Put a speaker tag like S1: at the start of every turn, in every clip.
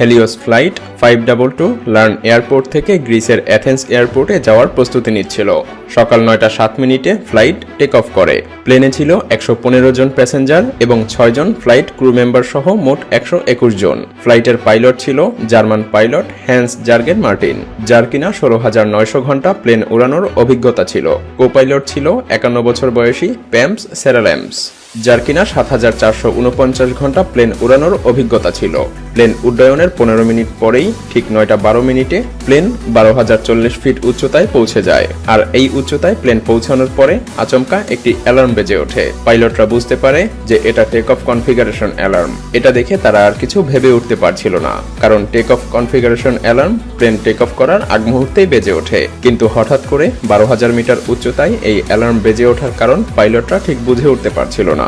S1: Helios flight five double two Larnaca airport থেকে গ্রিসের Athens এয়ারপোর্টে যাওয়ার প্রস্তুতি নিচ্ছিল। সকাল নয়টা সাত মিনিটে ফ্লাইট টেক অফ করে। প্লেনে ছিল একশো পনেরো জন প্যাসেঞ্জার এবং ছয়জন ফ্লাইট ক্রু মেম্বার সহ মোট একশো একুশ জন। ফ্লাইটের পাইলট ছিল German pilot Hans Jurgen Merten যার কিনা ষোলো হাজার নয়শো ঘণ্টা প্লেন উড়ানোর অভিজ্ঞতা ছিল। কো পাইলট ছিল একান্ন বছর বয়সী প্যাম্পস সেরাল্যাম্পস যার কিনা সাত হাজার চারশো উনপঞ্চাশ ঘণ্টা প্লেন উড়ানোর অভিজ্ঞতা ছিল। প্লেন উড্ডয়নের পনেরো মিনিট পরেই ঠিক নয়টা বারো মিনিটে প্লেন বারো হাজার চল্লিশ ফিট উচ্চতায় পৌঁছে যায়। আর এই উচ্চতায় প্লেন পৌঁছানোর পরে আচমকা একটি অ্যালার্ম বেজে ওঠে। পাইলটরা বুঝতে পারে যে এটা টেক অফ কনফিগারেশন অ্যালার্ম। এটা দেখে তারা আর কিছু ভেবে উঠতে পারছিল না। কারণ take off configuration alarm plane take off করার আগ মুহূর্তেই বেজে ওঠে। কিন্তু হঠাৎ করে বারো হাজার মিটার উচ্চতায় এই অ্যালার্ম বেজে ওঠার কারণ পাইলটরা ঠিক বুঝে উঠতে পারছিল না।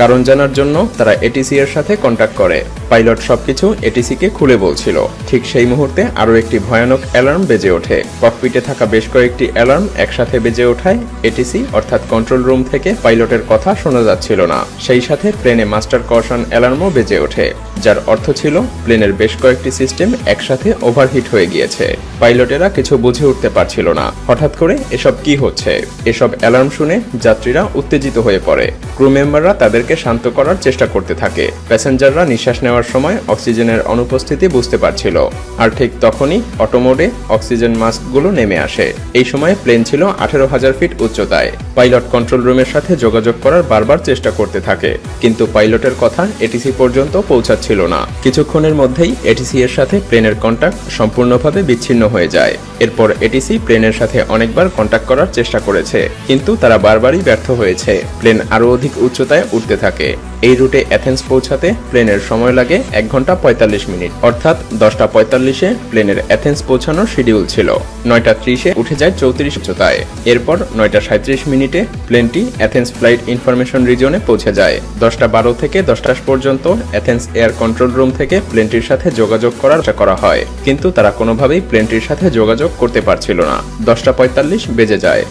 S1: কারণ জানার জন্য তারা এটিসি এর সাথে কন্ট্যাক্ট করে। পাইলট সবকিছু এটিসি কে খুলে বলছিল। ঠিক সেই মুহূর্তে আরও একটি ভয়ানক অ্যালার্ম বেজে ওঠে। ককপিটে থাকা বেশ কয়েকটি অ্যালার্ম একসাথে বেজে ওঠায় এটিসি অর্থাৎ কন্ট্রোল রুম থেকে পাইলটের কথা শোনা যাচ্ছিল না। সেই সাথে প্লেনে মাস্টার কশন অ্যালার্মও বেজে ওঠে, যার অর্থ ছিল প্লেনের বেশ কয়েকটি সিস্টেম একসাথে ওভারহিট হয়ে গিয়েছে। পাইলটেরা কিছু বুঝে উঠতে পারছিল না। হঠাৎ করে এসব কি হচ্ছে? এসব অ্যালার্ম শুনে যাত্রীরা উত্তেজিত হয়ে পড়ে। ক্রু মেম্বাররা তাদেরকে শান্ত করার চেষ্টা করতে থাকে। প্যাসেঞ্জাররা নিঃশ্বাস নেওয়ার সময় অক্সিজেনের অনুপস্থিতি বুঝতে পারছিল। আর ঠিক তখনই অটোমোডে অক্সিজেন মাস্কগুলো নেমে আসে। এই সময় প্লেন ছিল আঠেরো হাজার ফিট উচ্চতায়। পাইলট কন্ট্রোল রুমের সাথে যোগাযোগ করার বারবার চেষ্টা করতে থাকে। কিন্তু পাইলটের কথা এটিসি পর্যন্ত পৌঁছাচ্ছিল না। কিছুক্ষণের মধ্যেই এটিসি এর সাথে প্লেনের কন্ট্যাক্ট সম্পূর্ণভাবে বিচ্ছিন্ন হয়ে যায়। এরপর এটিসি প্লেনের সাথে অনেকবার কন্ট্যাক্ট করার চেষ্টা করেছে, কিন্তু তারা বারবারই ব্যর্থ হয়েছে। প্লেন আরও অধিক উচ্চতায় উঠতে থাকে। এই রুটে অ্যাথেন্স পৌঁছাতে প্লেনের সময় লাগে এক ঘণ্টা পঁয়তাল্লিশ মিনিট। অর্থাৎ দশটা পঁয়তাল্লিশে প্লেনের অ্যাথেন্স পৌঁছানোর শিডিউল ছিল। নয়টা ত্রিশে উঠে যায় চৌত্রিশ উচ্চতায়। এরপর নয়টা সাঁত্রিশ মিনিটে প্লেনটি অ্যাথেন্স ফ্লাইট ইনফরমেশন রিজনে পৌঁছে যায়। দশটা বারো থেকে দশটা পর্যন্ত অ্যাথেন্স এয়ার কন্ট্রোল রুম থেকে প্লেনটির সাথে যোগাযোগ করার চেষ্টা করা হয়। কিন্তু তারা কোনোভাবেই প্লেনটির সাথে যোগাযোগ করতে পারছিল না। দশটা পঁয়তাল্লিশ বেজে যায়।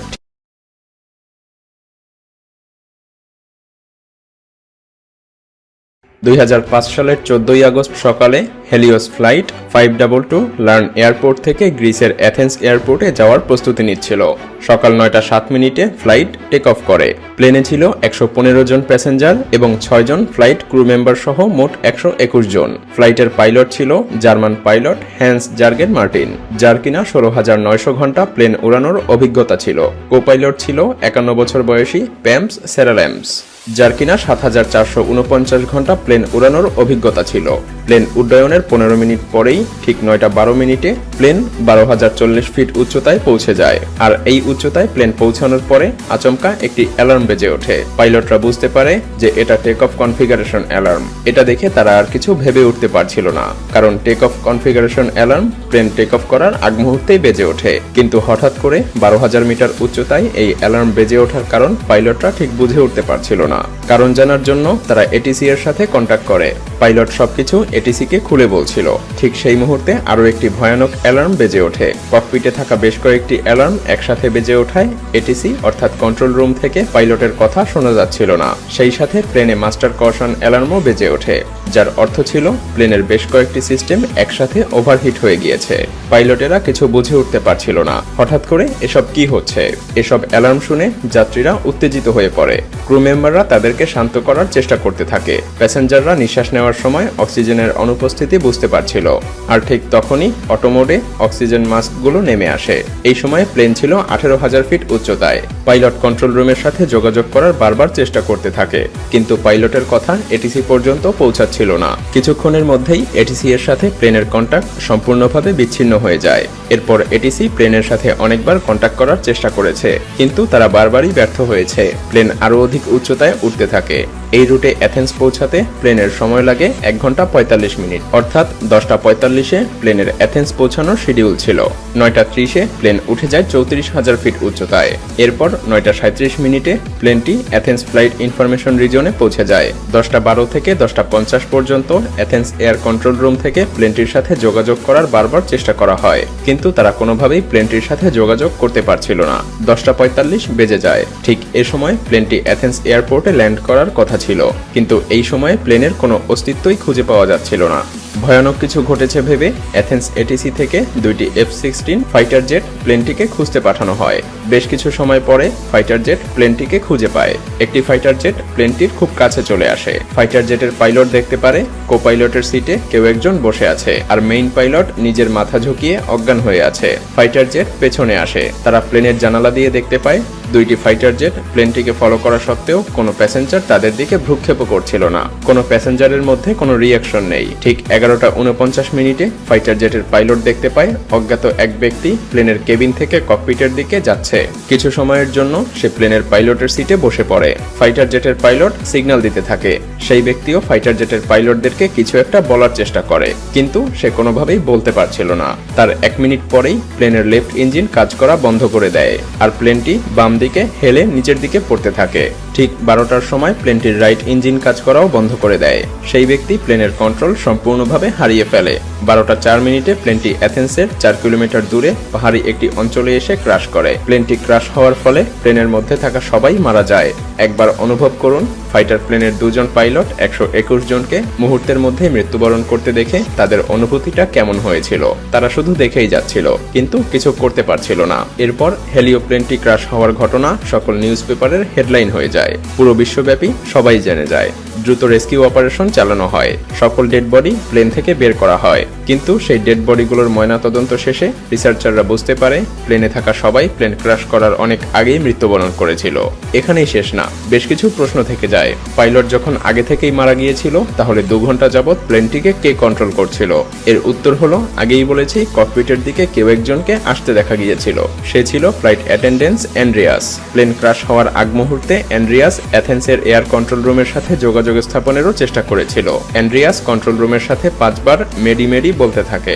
S1: দুই হাজার পাঁচ সালের চোদ্দই আগস্ট সকালে Helios flight five double two learn airport থেকে গ্রিসের অ্যাথেন্স এয়ারপোর্টে যাওয়ার প্রস্তুতি নিচ্ছিল। সকাল নয়টা সাত মিনিটে ফ্লাইট টেক অফ করে। প্লেনে ছিল একশো পনেরো জন প্যাসেঞ্জার এবং ছয়জন ফ্লাইট ক্রু মেম্বার সহ মোট একশো একুশ জন। ফ্লাইটের পাইলট ছিল German pilot Hans Jurgen Martin, যার কিনা ষোলো হাজার নয়শো ঘণ্টা প্লেন উড়ানোর অভিজ্ঞতা ছিল। কো পাইলট ছিল একান্ন বছর বয়সী প্যাম্পস সেরাল্যাম্পস। যার কিনা সাত হাজার চারশো উনপঞ্চাশ ঘণ্টা প্লেন উড়ানোর অভিজ্ঞতা ছিল। প্লেন উড্ডয়নের পনেরো মিনিট পরেই ঠিক নয়টা বারো মিনিটে প্লেন বারো হাজার চল্লিশ ফিট উচ্চতায় পৌঁছে যায়। আর এই উচ্চতায় প্লেন পৌঁছানোর পরে আচমকা একটি অ্যালার্ম বেজে ওঠে। পাইলটরা বুঝতে পারে যে এটা টেক অফ কনফিগারেশন অ্যালার্ম এটা দেখে তারা আর কিছু ভেবে উঠতে পারছিল না। কারণ take off configuration alarm plane take off করার আগ মুহূর্তেই বেজে ওঠে। কিন্তু হঠাৎ করে বারো হাজার মিটার উচ্চতায় এই অ্যালার্ম বেজে ওঠার কারণ পাইলটরা ঠিক বুঝে উঠতে পারছিল না। কারণ জানার জন্য তারা এটিসি এর সাথে কন্ট্যাক্ট করে। পাইলট সবকিছু এটিসি কে খুলে বলছিল। ঠিক সেই মুহূর্তে আরও একটি ভয়ানক অ্যালার্ম বেজে ওঠে। ককপিটে থাকা বেশ কয়েকটি অ্যালার্ম একসাথে বেজে ওঠায় এটিসি অর্থাৎ কন্ট্রোল রুম থেকে পাইলটের কথা শোনা যাচ্ছিল না। সেই সাথে প্লেনে মাস্টার কশন অ্যালার্মও বেজে ওঠে, যার অর্থ ছিল প্লেনের বেশ কয়েকটি সিস্টেম একসাথে ওভারহিট হয়ে গিয়েছে। পাইলটেরা কিছু বুঝে উঠতে পারছিল না। হঠাৎ করে এসব কি হচ্ছে? এসব অ্যালার্ম শুনে যাত্রীরা উত্তেজিত হয়ে পড়ে। ক্রু মেম্বাররা তাদেরকে শান্ত করার চেষ্টা করতে থাকে। প্যাসেঞ্জাররা নিঃশ্বাস নেওয়ার সময় অক্সিজেনের অনুপস্থিতি বুঝতে পারছিল। আর ঠিক তখনই অটোমোডে অক্সিজেন মাস্কগুলো নেমে আসে। এই সময় প্লেন ছিল আঠেরো হাজার ফিট উচ্চতায়। পাইলট কন্ট্রোল রুমের সাথে যোগাযোগ করার বারবার চেষ্টা করতে থাকে। কিন্তু পাইলটের কথা এটিসি পর্যন্ত পৌঁছাচ্ছিল না। কিছুক্ষণের মধ্যেই এটিসি এর সাথে প্লেনের কন্ট্যাক্ট সম্পূর্ণভাবে বিচ্ছিন্ন হয়ে যায়। এরপর এটিসি প্লেনের সাথে অনেকবার কন্ট্যাক্ট করার চেষ্টা করেছে। কিন্তু তারা বারবারই ব্যর্থ হয়েছে। প্লেন আরও অধিক উচ্চতায় উঠতে থাকে। এই রুটে অ্যাথেন্স পৌঁছাতে প্লেনের সময় লাগে এক ঘণ্টা পঁয়তাল্লিশ মিনিট। অর্থাৎ দশটা পঁয়তাল্লিশে প্লেনের অ্যাথেন্স পৌঁছানোর শিডিউল ছিল। নয়টা ত্রিশে প্লেন উঠে যায় চৌত্রিশ হাজার ফিট উচ্চতায়। এরপর নয়টা সাঁত্রিশ মিনিটে প্লেনটি অ্যাথেন্স ফ্লাইট ইনফরমেশন রিজনে পৌঁছে যায়। দশটা বারো থেকে দশটা পঞ্চাশ পর্যন্ত অ্যাথেন্স এয়ার কন্ট্রোল রুম থেকে প্লেনটির সাথে যোগাযোগ করার বারবার চেষ্টা করা হয়। কিন্তু তারা কোনোভাবেই প্লেনটির সাথে যোগাযোগ করতে পারছিল না। দশটা পঁয়তাল্লিশ বেজে যায়। ঠিক এ সময় প্লেনটি অ্যাথেন্স এয়ারপোর্ট এয়ারপোর্টে ল্যান্ড করার কথা ছিল, কিন্তু এই সময়ে প্লেনের কোনো অস্তিত্বই খুঁজে পাওয়া যাচ্ছিল না। ভয়ানক কিছু ঘটেছে ভেবে অ্যাথেন্স এটিসি থেকে দুইটি এফ সিক্সটিন ফাইটার জেট প্লেনটিকে খুঁজতে পাঠানো হয়। বেশ কিছু সময় পরে ফাইটার জেট প্লেনটিকে খুঁজে পায়। একটি ফাইটার জেট প্লেনটির খুব কাছে চলে আসে। ফাইটার জেটের পাইলট দেখতে পারে কো পাইলটের সিটে কেউ একজন বসে আছে, আর মেইন পাইলট নিজের মাথা ঝুঁকিয়ে অজ্ঞান হয়ে আছে। ফাইটার জেট পেছনে আসে। তারা প্লেনের জানালা দিয়ে দেখতে পায়, দুইটি ফাইটার জেট প্লেনটিকে ফলো করা সত্ত্বেও কোনো প্যাসেঞ্জার তাদের দিকে ভ্রুক্ষেপ করছিল না। কোনো প্যাসেঞ্জারের মধ্যে কোনো রিয়াকশন নেই। ঠিক এগারোটা উনপঞ্চাশ মিনিটে ফাইটার জেটের পাইলট দেখতে পায়, অজ্ঞাত এক ব্যক্তি প্লেনের কেবিন থেকে ককপিটের দিকে যাচ্ছে। কিছু সময়ের জন্য সে প্লেনের পাইলটের সিটে বসে পড়ে। ফাইটার জেটের পাইলট সিগন্যাল দিতে থাকে। সেই ব্যক্তিও ফাইটার জেটের পাইলটদেরকে কিছু একটা বলার চেষ্টা করে। কিন্তু সে কোনোভাবেই বলতে পারছিল না। তার এক মিনিট পরেই প্লেনের লেফট ইঞ্জিন কাজ করা বন্ধ করে দেয় আর প্লেনটি বাম দিকে হেলে নিচের দিকে পড়তে থাকে। ঠিক বারোটার সময় প্লেনটির রাইট ইঞ্জিন কাজ করাও বন্ধ করে দেয়। সেই ব্যক্তি প্লেনের কন্ট্রোল সম্পূর্ণভাবে হারিয়ে ফেলে। বারোটা চার মিনিটে প্লেনটি অ্যাথেন্সের চার কিলোমিটার দূরে পাহাড়ি একটি অঞ্চলে এসে ক্রাশ করে। প্লেনটি ক্রাশ হওয়ার ফলে প্লেনের মধ্যে থাকা সবাই মারা যায়। একবার অনুভব করুন, ফাইটার প্লেনের দুজন পাইলট একশো একুশ জনকে মুহূর্তের মধ্যে মৃত্যুবরণ করতে দেখে তাদের অনুভূতিটা কেমন হয়েছিল। তারা শুধু দেখেই যাচ্ছিল, কিন্তু কিছু করতে পারছিল না। এরপর হেলিও প্লেনটি ক্রাশ হওয়ার ঘটনা সকল নিউজ পেপারের হেডলাইন হয়ে যায়। পুরো বিশ্বব্যাপী সবাই জেনে যায়। দ্রুত রেস্কিউ অপারেশন চালানো হয়। সকল ডেড বডি প্লেন থেকে বের করা হয়। কিন্তু সেই ডেড বডিগুলোর ময়নাতদন্ত শেষে রিসার্চাররা বুঝতে পারে প্লেনে থাকা সবাই প্লেন ক্রাশ করার অনেক আগেই মৃত্যুবরণ করেছিল। এখানেই শেষ না, বেশ কিছু প্রশ্ন থেকে যায়। পাইলট যখন আগে থেকেই মারা গিয়েছিল, তাহলে দু ঘণ্টা যাবৎ প্লেনটিকে কে কন্ট্রোল করছিল? এর উত্তর হলো, আগেই বলেছি ককপিটের দিকে কেউ একজনকে আসতে দেখা গিয়েছিল। সে ছিল flight attendants Andreas plane crash হওয়ার আগ মুহূর্তে অ্যান্ড্রিয়াস অ্যাথেন্সের এয়ার কন্ট্রোল রুমের সাথে যোগাযোগ স্থাপনেরও চেষ্টা করেছিল অ্যান্ড্রিয়াস কন্ট্রোল রুমের সাথে পাঁচবার মেডি মেডি বলতে থাকে.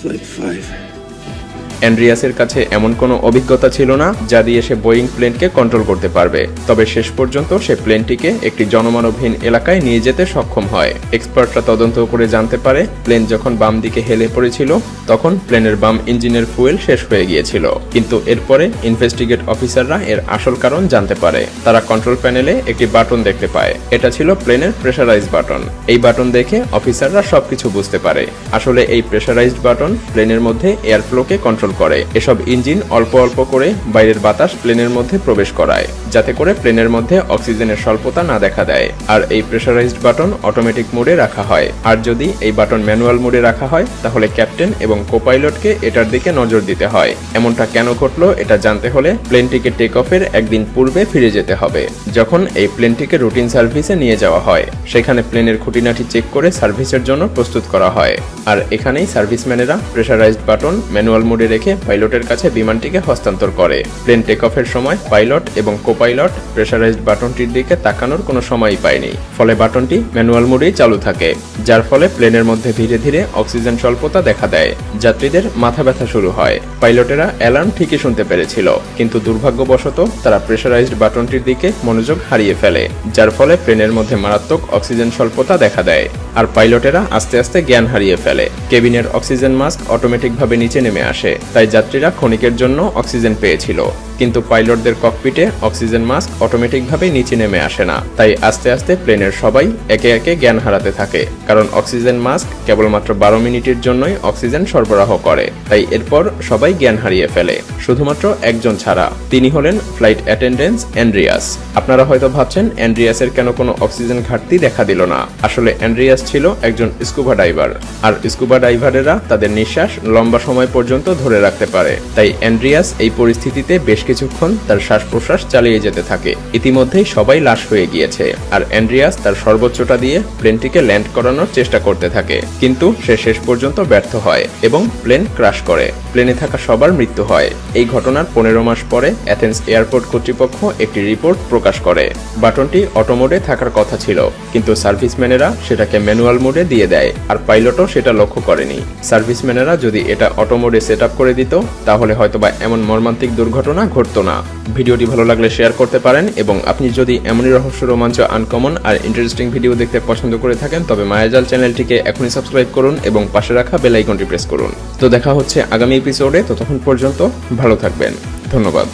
S2: Flight 5.
S1: অ্যান্ড্রিয়াসের কাছে এমন কোনো অভিজ্ঞতা ছিল না যা দিয়ে সে বোয়িং প্লেনকে কন্ট্রোল করতে পারবে। তবে শেষ পর্যন্ত সে প্লেনটিকে একটি জনমানবহীন এলাকায় নিয়ে যেতে সক্ষম হয়। এক্সপার্টরা তদন্ত করে জানতে পারে, প্লেন যখন বাম দিকে হেলে পড়েছিল, তখন প্লেনের বাম ইঞ্জিনের ফুয়েল শেষ হয়ে গিয়েছিল। কিন্তু এরপরে ইনভেস্টিগেট অফিসাররা এর আসল কারণ জানতে পারে। তারা কন্ট্রোল প্যানেলে একটি বাটন দেখতে পায়। এটা ছিল প্লেনের প্রেশারাইজ বাটন। এই বাটন দেখে অফিসাররা সবকিছু বুঝতে পারে। আসলে এই প্রেশারাইজড বাটন প্লেনের মধ্যে এয়ার ফ্লোকে কন্ট্রোল করে। এসব ইঞ্জিন অল্প অল্প করে বাইরের বাতাস প্লেনের মধ্যে প্রবেশ করায়, যাতে করে প্লেনের মধ্যে অক্সিজেনের স্বল্পতা না দেখা দেয়। আর এই প্রেশারাইজড বাটন অটোমেটিক মোডে রাখা হয়। আর যদি এই বাটন ম্যানুয়াল মোডে রাখা হয়, তাহলে ক্যাপ্টেন এবং কোপাইলটকে এটার দিকে নজর দিতে হয়। এমনটা কেন ঘটলো, এটা জানতে হলে প্লেনটিকে টেক অফের একদিন পূর্বে ফিরে যেতে হবে। যখন এই প্লেনটিকে রুটিন সার্ভিসে নিয়ে যাওয়া হয়, সেখানে প্লেনের খুঁটিনাটি চেক করে সার্ভিসের জন্য প্রস্তুত করা হয়। আর এখানেই সার্ভিসম্যানেরা প্রেশারাইজড বাটন ম্যানুয়াল মোডে রেখে পাইলটের কাছে বিমানটিকে হস্তান্তর করে। প্লেন টেক অফের সময় পাইলট এবং কোপাইলট প্রেশারাইজড বাটনটির দিকে তাকানোর কোনো সময়ই পায়নি। ফলে বাটনটি ম্যানুয়াল মোডেই চালু থাকে, যার ফলে প্লেনের মধ্যে ধীরে ধীরে অক্সিজেন স্বল্পতা দেখা দেয়। যাত্রীদের মাথা ব্যথা শুরু হয়। পাইলটেরা অ্যালার্ম ঠিকই শুনতে পেরেছিল, কিন্তু দুর্ভাগ্যবশত তারা প্রেশারাইজড বাটনটির দিকে মনোযোগ হারিয়ে ফেলে, যার ফলে প্লেনের মধ্যে মারাত্মক অক্সিজেন স্বল্পতা দেখা দেয়। আর পাইলটেরা আস্তে আস্তে জ্ঞান হারিয়ে ফেলে। কেবিনের অক্সিজেন মাস্ক অটোমেটিকভাবে নিচে নেমে আসে। তাই যাত্রীরা ক্ষণিকের জন্য অক্সিজেন পেয়েছিল। কিন্তু পাইলটদের ককপিটে অক্সিজেন মাস্ক অটোমেটিকভাবে নিচে নেমে আসে না। তাই আস্তে আস্তে প্লেনের সবাই একে একে জ্ঞান হারাতে থাকে। কারণ অক্সিজেন মাস্ক কেবলমাত্র বারো মিনিটের জন্যই অক্সিজেন সরবরাহ করে। তাই এরপর সবাই জ্ঞান হারিয়ে ফেলে। শুধুমাত্র একজন ছাড়া। তিনি হলেন ফ্লাইট অ্যাটেন্ডেন্স অ্যান্ড্রিয়াস আপনারা হয়তো ভাবছেন অ্যান্ড্রিয়াসের কেন কোনো অক্সিজেন ঘাটতি দেখা দিল না? আসলে অ্যান্ড্রিয়াস ছিল একজন স্কুবা ডাইভার আর স্কুবা ডাইভারেরা তাদের নিঃশ্বাস লম্বা সময় পর্যন্ত ধরে রাখতে পারে। তাই অ্যান্ড্রিয়াস এই পরিস্থিতিতে বেশ কিছুক্ষণ তার শ্বাস প্রশ্বাস চালিয়ে যেতে থাকে। ইতিমধ্যেই সবাই লাশ হয়ে গিয়েছে আর অ্যান্ড্রিয়াস তার সর্বোচ্চটা দিয়ে প্লেনটিকে ল্যান্ড করানোর চেষ্টা করতে থাকে। কিন্তু সে শেষ পর্যন্ত ব্যর্থ হয় এবং প্লেন ক্রাশ করে। প্লেনে থাকা সবার মৃত্যু হয়। এই ঘটনার পনেরো মাস পরে অ্যাথেন্স এয়ারপোর্ট কর্তৃপক্ষ একটি রিপোর্ট প্রকাশ করে। বাটনটি অটোমোডে থাকার কথা ছিল, কিন্তু সার্ভিসম্যানেরা সেটাকে ম্যানুয়াল মোডে দিয়ে দেয়, আর পাইলটও সেটা লক্ষ্য করেনি। সার্ভিসম্যানেরা যদি এটা অটো মোডে সেট করে দিত, তাহলে হয়তো বা এমন মর্মান্তিক দুর্ঘটনা ঘটতো না। ভিডিওটি ভালো লাগলে শেয়ার করতে পারেন এবং আপনি যদি এমনই রহস্য, রোমাঞ্চ, আনকমন আর ইন্টারেস্টিং ভিডিও দেখতে পছন্দ করে থাকেন, তবে মায়াজাল চ্যানেলটিকে এখনই সাবস্ক্রাইব করুন এবং পাশে রাখা বেল আইকনটি প্রেস করুন। তো দেখা হচ্ছে আগামী এপিসোডে ততক্ষণ পর্যন্ত ভালো থাকবেন। ধন্যবাদ।